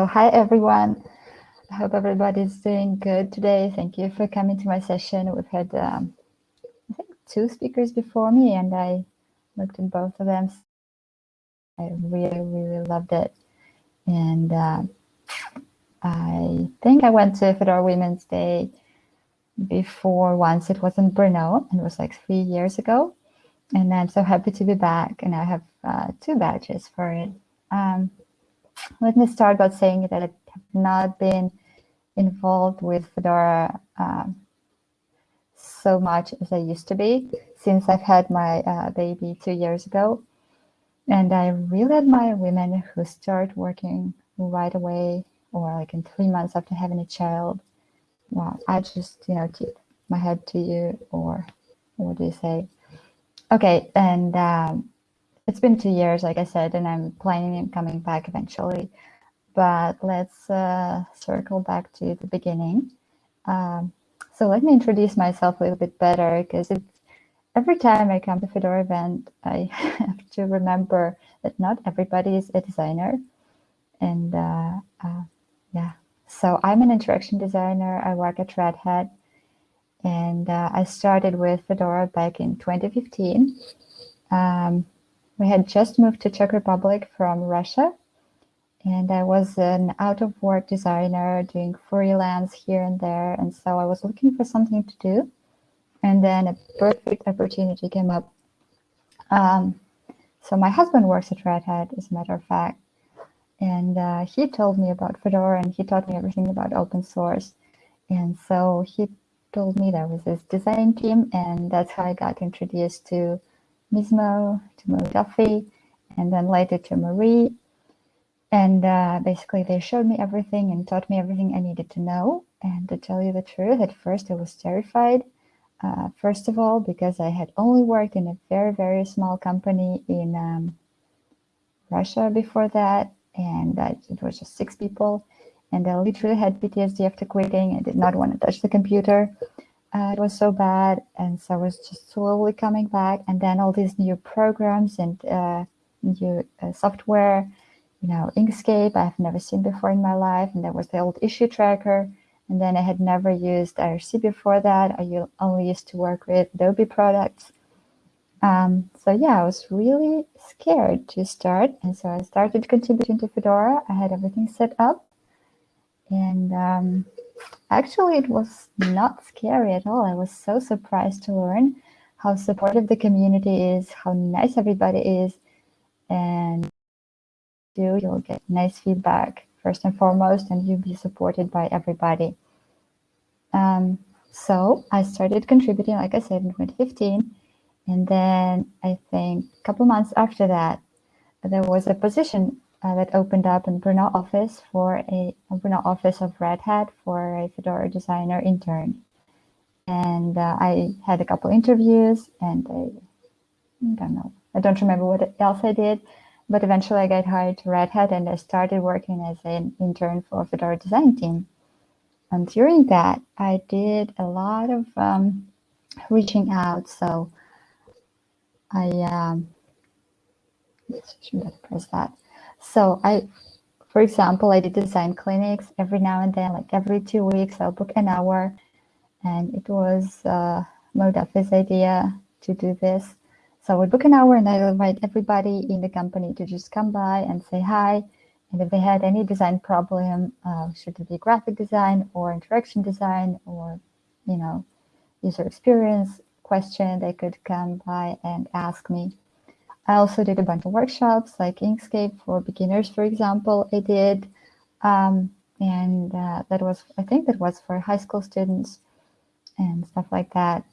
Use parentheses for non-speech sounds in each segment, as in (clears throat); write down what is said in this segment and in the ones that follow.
So hi, everyone. I hope everybody's doing good today. Thank you for coming to my session. We've had, um, I think, two speakers before me, and I looked at both of them. I really, really loved it. And uh, I think I went to Fedora Women's Day before once. It was in Brno, and it was like three years ago. And I'm so happy to be back, and I have uh, two badges for it. Um, let me start by saying that I have not been involved with Fedora um, so much as I used to be since I've had my uh, baby two years ago. And I really admire women who start working right away or like in three months after having a child. Well, I just, you know, keep my head to you or what do you say? Okay, and um, it's been two years, like I said, and I'm planning on coming back eventually. But let's uh, circle back to the beginning. Um, so let me introduce myself a little bit better because every time I come to Fedora event, I (laughs) have to remember that not everybody is a designer. And uh, uh, yeah, so I'm an interaction designer. I work at Red Hat. And uh, I started with Fedora back in 2015. Um, we had just moved to Czech Republic from Russia, and I was an out-of-work designer doing freelance here and there, and so I was looking for something to do, and then a perfect opportunity came up. Um, so my husband works at Red Hat, as a matter of fact, and uh, he told me about Fedora, and he taught me everything about open source, and so he told me there was this design team, and that's how I got introduced to Mizmo, to Máirín Duffy, and then later to Marie. And uh, basically they showed me everything and taught me everything I needed to know. And to tell you the truth, at first I was terrified. Uh, first of all, because I had only worked in a very, very small company in um, Russia before that. And uh, it was just six people. And I literally had PTSD after quitting. I did not want to touch the computer uh, it was so bad. And so I was just slowly coming back. And then all these new programs and uh, new uh, software, you know, Inkscape, I've never seen before in my life. And there was the old issue tracker. And then I had never used IRC before that. I only used to work with Adobe products. Um, so yeah, I was really scared to start. And so I started contributing to Fedora. I had everything set up. And um, Actually, it was not scary at all. I was so surprised to learn how supportive the community is, how nice everybody is, and you, you'll get nice feedback first and foremost, and you'll be supported by everybody. Um, so I started contributing, like I said, in 2015. And then I think a couple months after that, there was a position uh, that opened up in Brno office for a, a office of Red Hat for a Fedora designer intern. And uh, I had a couple interviews and I, I don't know, I don't remember what else I did, but eventually I got hired to Red Hat and I started working as an intern for Fedora design team. And during that, I did a lot of um, reaching out. So I, um, should I press that? So I, for example, I did design clinics every now and then, like every two weeks, I'll book an hour. And it was uh, Mo Duffy's idea to do this. So I would book an hour and I would invite everybody in the company to just come by and say hi. And if they had any design problem, uh, should it be graphic design or interaction design or, you know, user experience question, they could come by and ask me. I also did a bunch of workshops like Inkscape for beginners, for example, I did. Um, and uh, that was, I think that was for high school students and stuff like that.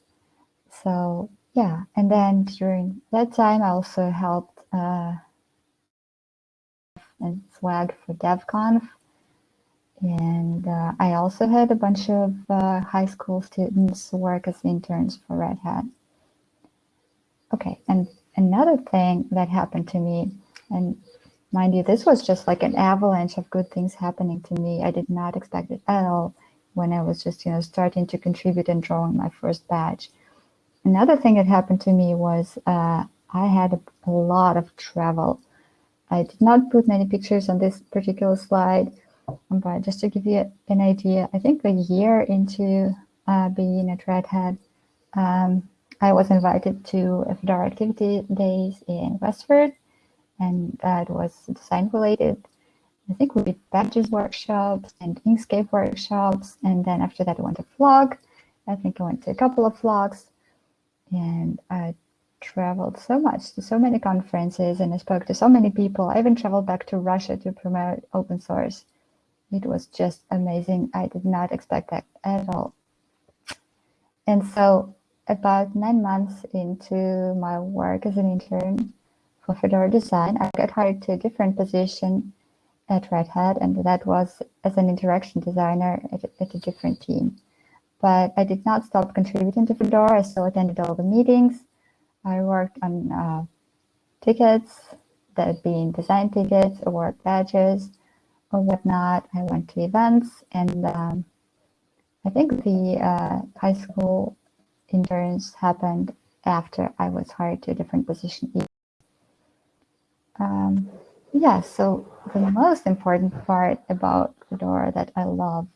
So yeah, and then during that time, I also helped uh, and swag for DevConf. And uh, I also had a bunch of uh, high school students work as interns for Red Hat. Okay, and another thing that happened to me, and mind you, this was just like an avalanche of good things happening to me. I did not expect it at all when I was just, you know, starting to contribute and drawing my first batch. Another thing that happened to me was uh, I had a, a lot of travel. I did not put many pictures on this particular slide, But just to give you an idea, I think a year into uh, being a Red Hat, um, I was invited to Fedora activity days in Westford, and that was design related. I think we did badges workshops and Inkscape workshops, and then after that I went to Flock. I think I went to a couple of Flocks, and I traveled so much to so many conferences, and I spoke to so many people. I even traveled back to Russia to promote open source. It was just amazing. I did not expect that at all. And so about nine months into my work as an intern for Fedora Design, I got hired to a different position at Red Hat, and that was as an interaction designer at, at a different team. But I did not stop contributing to Fedora. I still attended all the meetings. I worked on uh, tickets, that being design tickets, award badges, or whatnot. I went to events, and um, I think the uh, high school interns happened after I was hired to a different position. Um, yeah, so the most important part about Fedora that I love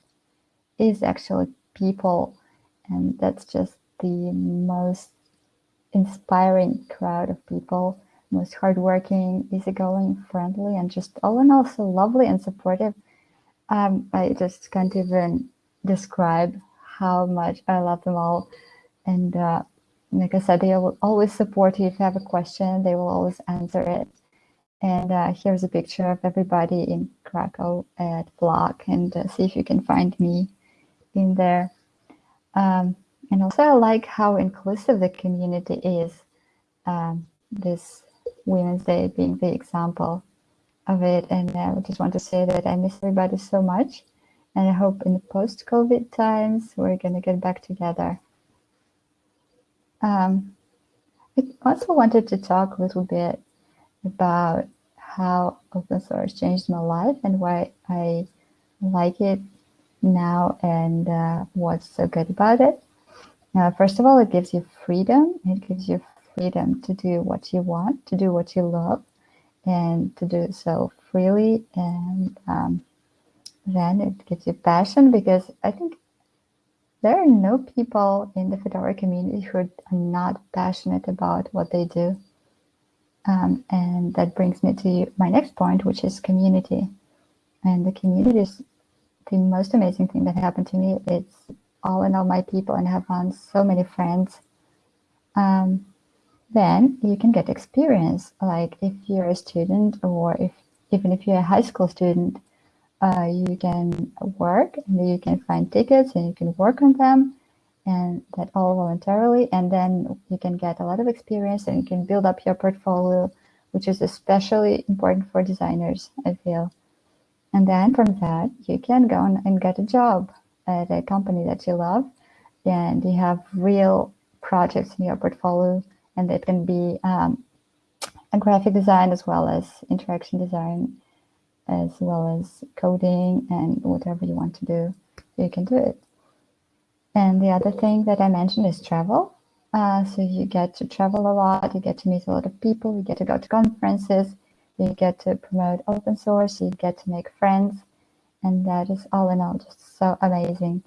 is actually people. And that's just the most inspiring crowd of people, most hardworking, easygoing, friendly, and just all in all so lovely and supportive. Um, I just can't even describe how much I love them all. And uh, like I said, they will always support you if you have a question. They will always answer it. And uh, here's a picture of everybody in Krakow at Flock and uh, see if you can find me in there. Um, and also I like how inclusive the community is. Um, this Women's Day being the example of it. And uh, I just want to say that I miss everybody so much. And I hope in the post-COVID times, we're going to get back together. Um, I also wanted to talk a little bit about how open source changed my life and why I like it now and uh, what's so good about it. Uh, first of all, it gives you freedom. It gives you freedom to do what you want, to do what you love, and to do so freely. And um, then it gives you passion because I think there are no people in the Fedora community who are not passionate about what they do. Um, and that brings me to my next point, which is community. And the community is the most amazing thing that happened to me. It's all in all my people and I have found so many friends. Um, then you can get experience. Like if you're a student or if even if you're a high school student, uh, you can work and you can find tickets and you can work on them and that all voluntarily. And then you can get a lot of experience and you can build up your portfolio, which is especially important for designers, I feel. And then from that, you can go and get a job at a company that you love and you have real projects in your portfolio and it can be um, a graphic design as well as interaction design as well as coding and whatever you want to do, you can do it. And the other thing that I mentioned is travel. Uh, so you get to travel a lot, you get to meet a lot of people, you get to go to conferences, you get to promote open source, you get to make friends, and that is all in all just so amazing.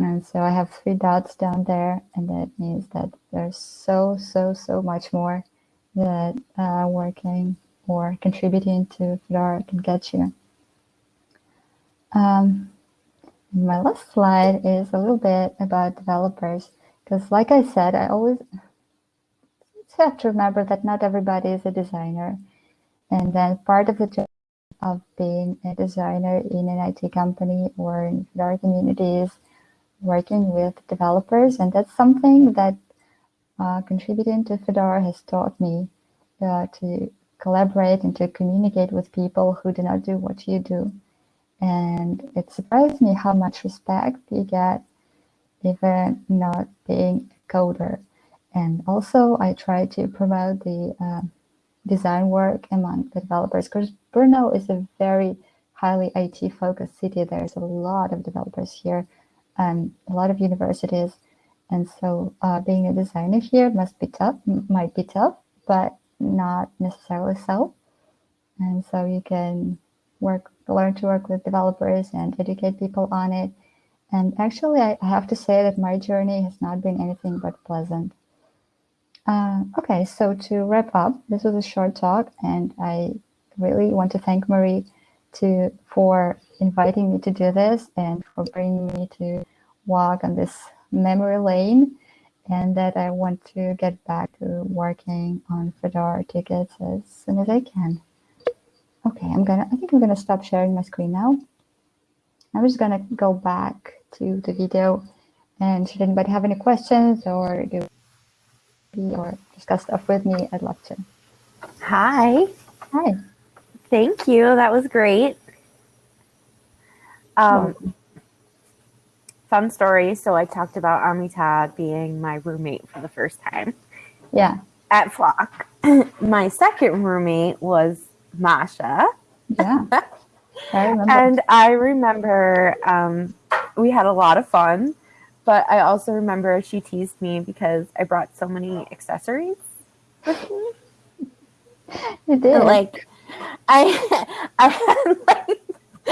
And so I have three dots down there, and that means that there's so, so, so much more that uh, working or contributing to Fedora can get you. Um, my last slide is a little bit about developers, because like I said, I always have to remember that not everybody is a designer. And then part of the job of being a designer in an IT company or in Fedora community is working with developers. And that's something that uh, contributing to Fedora has taught me uh, to collaborate and to communicate with people who do not do what you do. And it surprised me how much respect you get even not being a coder. And also I try to promote the uh, design work among the developers because Brno is a very highly IT focused city. There's a lot of developers here and a lot of universities. And so uh, being a designer here must be tough, might be tough, but not necessarily so. And so you can work, learn to work with developers and educate people on it. And actually, I have to say that my journey has not been anything but pleasant. Uh, okay, so to wrap up, this was a short talk, and I really want to thank Marie to for inviting me to do this and for bringing me to walk on this memory lane and that I want to get back to working on Fedora tickets as soon as I can. Okay, I'm gonna, I think I'm gonna stop sharing my screen now. I'm just gonna go back to the video and should anybody have any questions or do or discuss stuff with me, I'd love to. Hi. Hi. Thank you. That was great. Um, fun story. So I talked about Amita being my roommate for the first time. Yeah. At Flock. (clears throat) my second roommate was Masha. Yeah. (laughs) I remember. and I remember um, we had a lot of fun, but I also remember she teased me because I brought so many accessories with me. You did. like I (laughs) I had like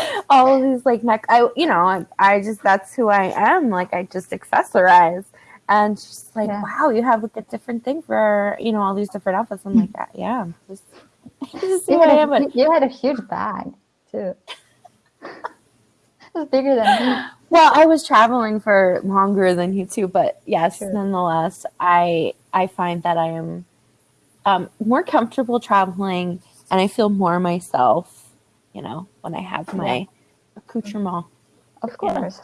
(laughs) all of these like neck I you know, I, I just that's who I am. Like I just accessorize. And she's like, yeah. wow, you have like a different thing for, you know, all these different outfits. I'm like, yeah, just, (laughs) just you, had a, you had a huge bag too. it was bigger than me. Well, I was traveling for longer than you too, but yes, sure. nonetheless, I I find that I am um, more comfortable traveling and I feel more myself, you know, when I have my accoutrement. Of course.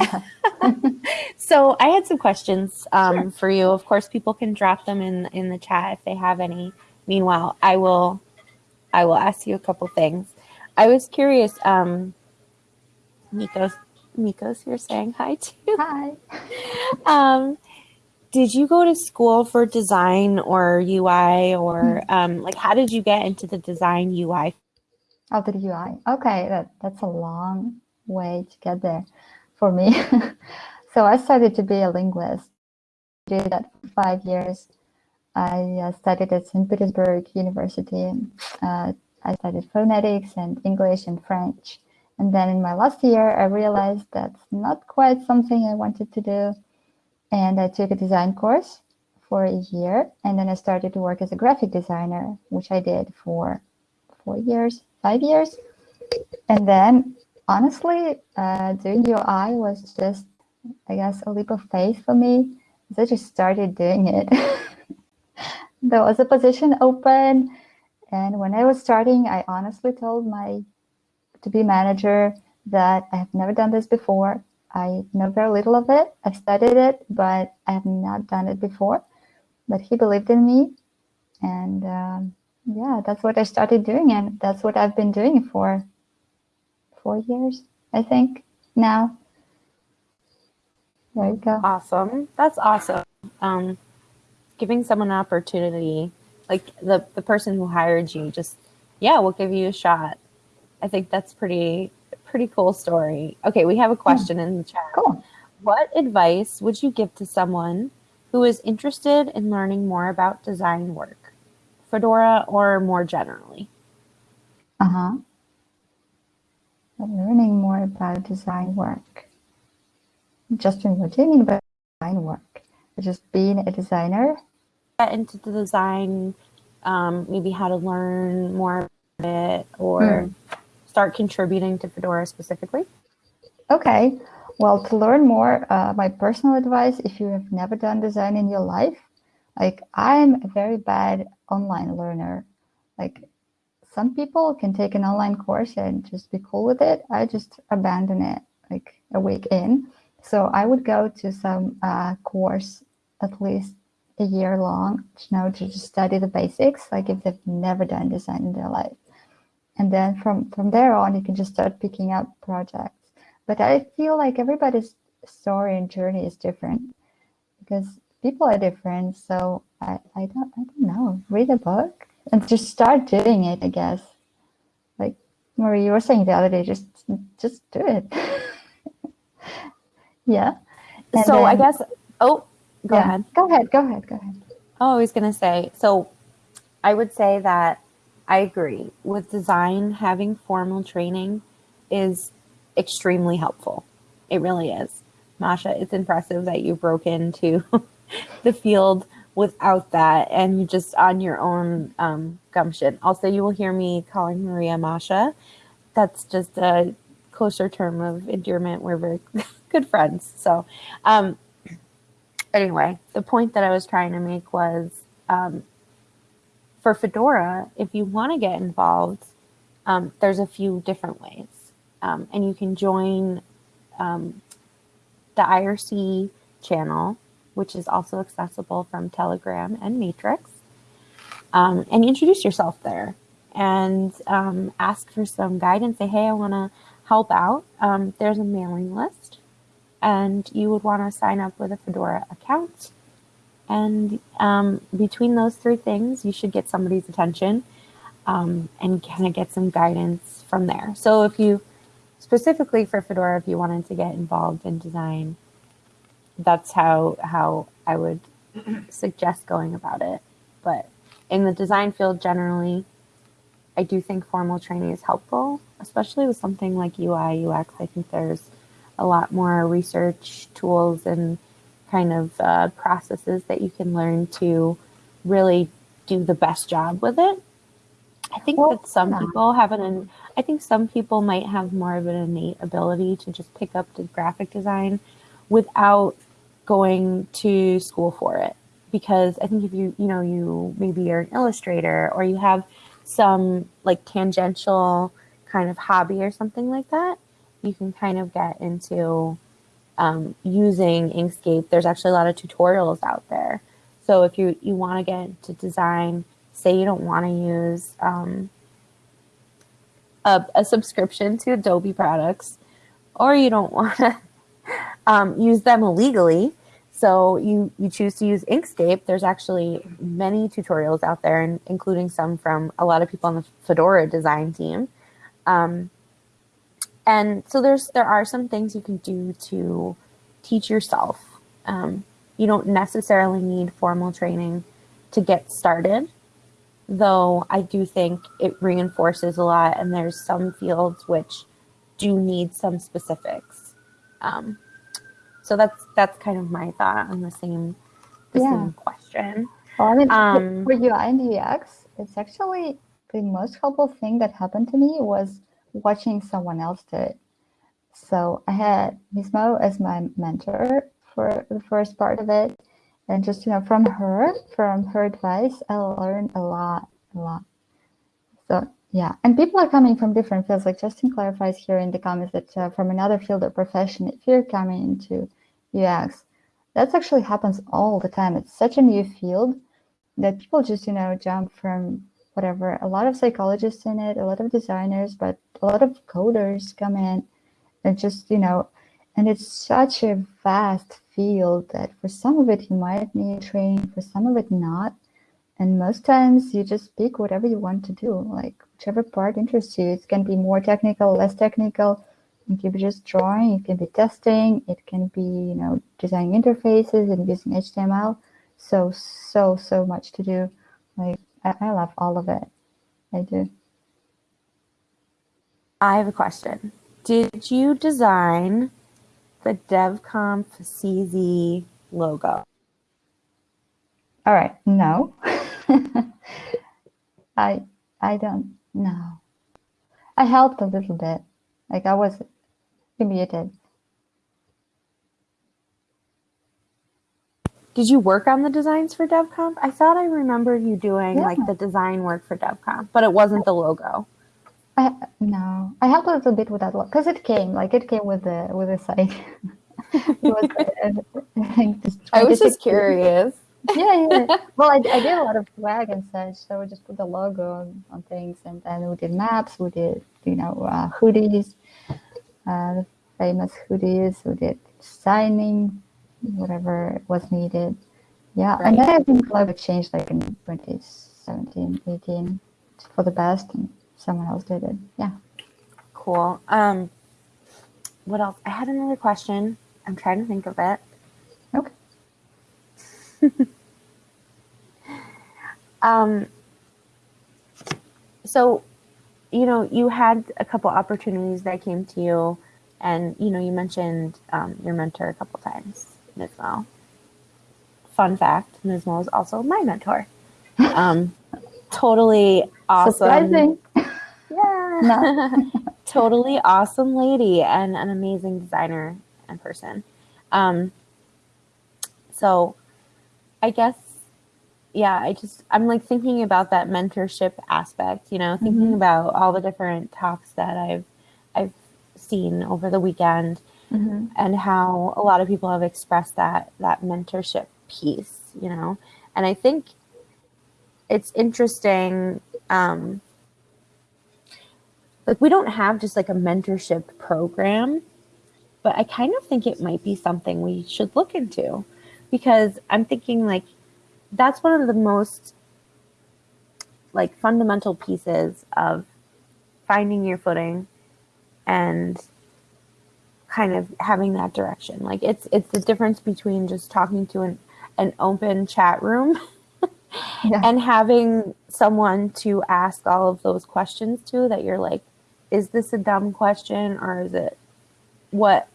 Yeah. (laughs) so I had some questions um, sure. for you. Of course, people can drop them in in the chat if they have any. Meanwhile, I will I will ask you a couple things. I was curious, um, Nikos, Nikos, you're saying hi too. Hi. (laughs) um, did you go to school for design or UI or hmm. um, like how did you get into the design UI? Oh, the UI. Okay, that, that's a long way to get there for me. (laughs) so I started to be a linguist. I did that for five years. I uh, studied at St. Petersburg University. Uh, I studied phonetics and English and French. And then in my last year, I realized that's not quite something I wanted to do and I took a design course for a year and then I started to work as a graphic designer, which I did for four years, five years. And then honestly, uh, doing UI was just, I guess, a leap of faith for me. So I just started doing it. (laughs) there was a position open. And when I was starting, I honestly told my to be manager that I have never done this before. I know very little of it. I studied it, but I have not done it before. But he believed in me. And um, yeah, that's what I started doing. And that's what I've been doing for four years, I think, now. There you go. Awesome. That's awesome. Um, giving someone an opportunity, like the, the person who hired you, just, yeah, we'll give you a shot. I think that's pretty pretty cool story. Okay, we have a question in the chat. Cool. What advice would you give to someone who is interested in learning more about design work, Fedora or more generally? Uh huh. Learning more about design work. Just in what do you mean by design work? Just being a designer? Get into the design, um, maybe how to learn more about it or. Mm start contributing to Fedora specifically? Okay. Well, to learn more, uh, my personal advice, if you have never done design in your life, like I'm a very bad online learner. Like some people can take an online course and just be cool with it. I just abandon it like a week in. So I would go to some uh, course at least a year long, you know, to just study the basics, like if they've never done design in their life and then from from there on you can just start picking up projects but i feel like everybody's story and journey is different because people are different so i i don't i don't know read a book and just start doing it i guess like marie you were saying the other day just just do it (laughs) yeah and so then, i guess oh go yeah, ahead go ahead go ahead go ahead oh i was gonna say so i would say that I agree. With design, having formal training is extremely helpful. It really is. Masha, it's impressive that you broke into (laughs) the field without that and you just on your own um, gumption. Also, you will hear me calling Maria Masha. That's just a closer term of endearment. We're very (laughs) good friends. So, um, anyway, the point that I was trying to make was um, for Fedora, if you want to get involved, um, there's a few different ways. Um, and you can join um, the IRC channel, which is also accessible from Telegram and Matrix, um, and introduce yourself there and um, ask for some guidance. Say, hey, I want to help out. Um, there's a mailing list, and you would want to sign up with a Fedora account. And um, between those three things, you should get somebody's attention um, and kind of get some guidance from there. So if you specifically for Fedora, if you wanted to get involved in design, that's how how I would suggest going about it. But in the design field generally, I do think formal training is helpful, especially with something like UI, UX. I think there's a lot more research tools and kind of uh, processes that you can learn to really do the best job with it. I think well, that some yeah. people have an, I think some people might have more of an innate ability to just pick up the graphic design without going to school for it. Because I think if you, you know, you maybe are an illustrator or you have some like tangential kind of hobby or something like that, you can kind of get into um, using Inkscape. There's actually a lot of tutorials out there. So if you, you want to get into design, say you don't want to use um, a, a, subscription to Adobe products, or you don't (laughs) want to um, use them illegally, so you, you choose to use Inkscape. There's actually many tutorials out there, and including some from a lot of people on the Fedora design team. Um, and so there's there are some things you can do to teach yourself. Um, you don't necessarily need formal training to get started, though I do think it reinforces a lot, and there's some fields which do need some specifics. Um, so that's that's kind of my thought on the same the yeah. same question. Well, I mean, um, for UI and UX, it's actually the most helpful thing that happened to me was watching someone else do it. So I had Mizmo as my mentor for the first part of it. And just, you know, from her, from her advice, I learned a lot, a lot. So yeah, and people are coming from different fields. Like Justin clarifies here in the comments that uh, from another field or profession, if you're coming into UX, that actually happens all the time. It's such a new field that people just, you know, jump from whatever. A lot of psychologists in it, a lot of designers, but a lot of coders come in and just, you know, and it's such a vast field that for some of it you might need training, for some of it not. And most times you just pick whatever you want to do, like whichever part interests you. It can be more technical, less technical. It can be just drawing, it can be testing, it can be, you know, designing interfaces and using HTML. So, so, so much to do. Like, I, I love all of it. I do. I have a question. Did you design the DevConf CZ logo? All right, no. (laughs) I I don't know. I helped a little bit. Like I was muted. Did you work on the designs for DevConf? I thought I remember you doing yeah. like the design work for DevConf, but it wasn't the logo. I, no, I helped a little bit with that one because it came like it came with the with the site. (laughs) was, I, think I was just curious. yeah, yeah. (laughs) Well, I, I did a lot of swag and such, so we just put the logo on, on things, and then we did maps, we did you know uh, hoodies, uh, famous hoodies, we did signing, whatever was needed. Yeah, right. and then I think logo changed like in 2017, 18 for the best. And, someone else did it. Yeah. Cool. Um, what else? I had another question. I'm trying to think of it. Okay. (laughs) um, so, you know, you had a couple opportunities that came to you, and you know, you mentioned um, your mentor a couple times, Mizmo. Fun fact: Mizmo is also my mentor. (laughs) Um, totally awesome. Surprising. Yeah. (laughs) Totally awesome lady and an amazing designer and person. Um, so I guess, yeah, I just, I'm like thinking about that mentorship aspect, you know, thinking Mhm. about all the different talks that I've, I've seen over the weekend Mhm. and how a lot of people have expressed that, that mentorship piece, you know, and I think it's interesting, um, like we don't have just like a mentorship program but i kind of think it might be something we should look into because i'm thinking like that's one of the most like fundamental pieces of finding your footing and kind of having that direction. Like it's it's the difference between just talking to an an open chat room (laughs) Yeah. and having someone to ask all of those questions to that you're like is this a dumb question or is it what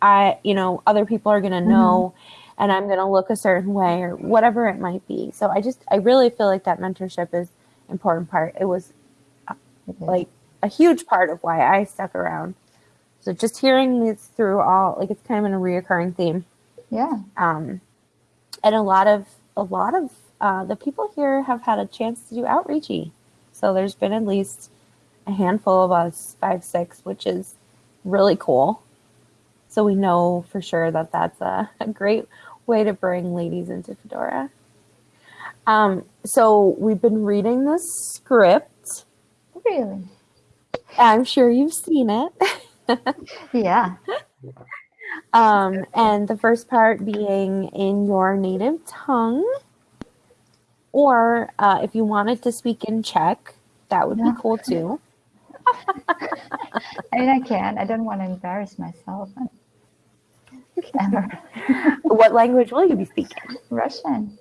i you know other people are going to mm-hmm. know and i'm going to look a certain way or whatever it might be so i just i really feel like that mentorship is important part it was like a huge part of why i stuck around so just hearing this through all like it's kind of a reoccurring theme yeah. um, and a lot of a lot of uh, the people here have had a chance to do outreachy. So there's been at least a handful of us, five, six, which is really cool. So we know for sure that that's a, (laughs) a great way to bring ladies into Fedora. Um, so we've been reading the script. Really. I'm sure you've seen it. (laughs) Yeah. Um, and the first part being in your native tongue. Or uh, if you wanted to speak in Czech, that would Yeah. be cool too. (laughs) I mean, I can. I don't want to embarrass myself. What language will you be speaking? Russian.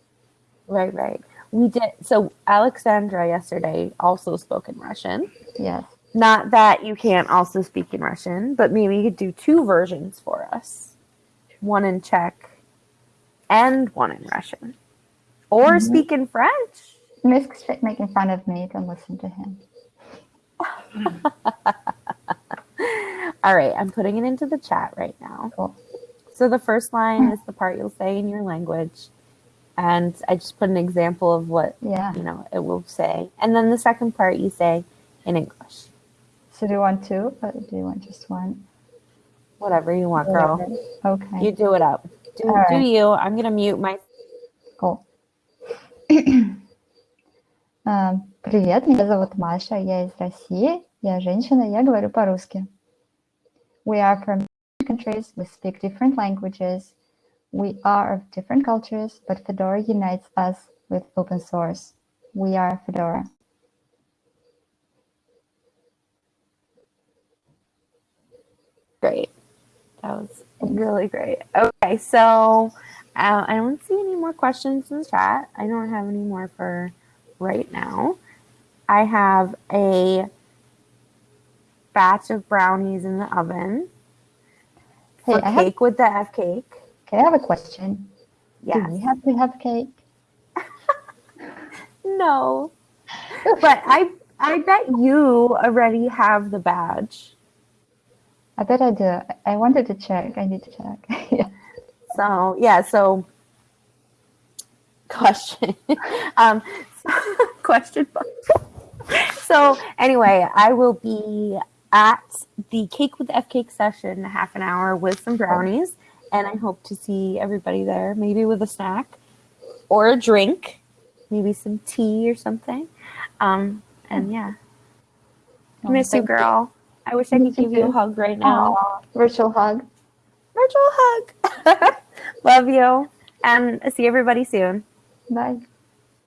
Right, right. We did. So Alexandra yesterday also spoke in Russian. Yes. Not that you can't also speak in Russian, but maybe you could do two versions for us one in Czech and one in Russian. Or Mhm. speak in French. Misk's making fun of me. Don't listen to him. (laughs) All right, I'm putting it into the chat right now. Cool. So the first line is the part you'll say in your language. And I just put an example of what, Yeah. you know, it will say. And then the second part you say in English. So do you want two? Or do you want just one? Whatever you want, girl. Okay. You do it up. Do, All do right. you. I'm going to mute my Cool. (coughs) А, Привет, меня зовут Маша, я из России, я женщина, я говорю по-русски. We are from different countries, we speak different languages, we are of different cultures, but Fedora unites us with open source. We are Fedora. Great. That was really great. Okay, so uh, I don't see any more questions in the chat. I don't have any more for right now. I have a batch of brownies in the oven Hey, for I have, cake with the F cake. okay, I have a question. Yeah. Do we have to have cake? (laughs) No. But I I bet you already have the badge. I bet I do. I wanted to check. I need to check. (laughs) yeah. So yeah, so question. (laughs) um question so anyway, I will be at the cake with F cake session half an hour with some brownies, and I hope to see everybody there, maybe with a snack or a drink, maybe some tea or something. Um, and yeah, Oh, miss you, girl. I wish I could give you a hug right now. Virtual hug. Virtual hug. (laughs) Love you, and see everybody soon. Bye.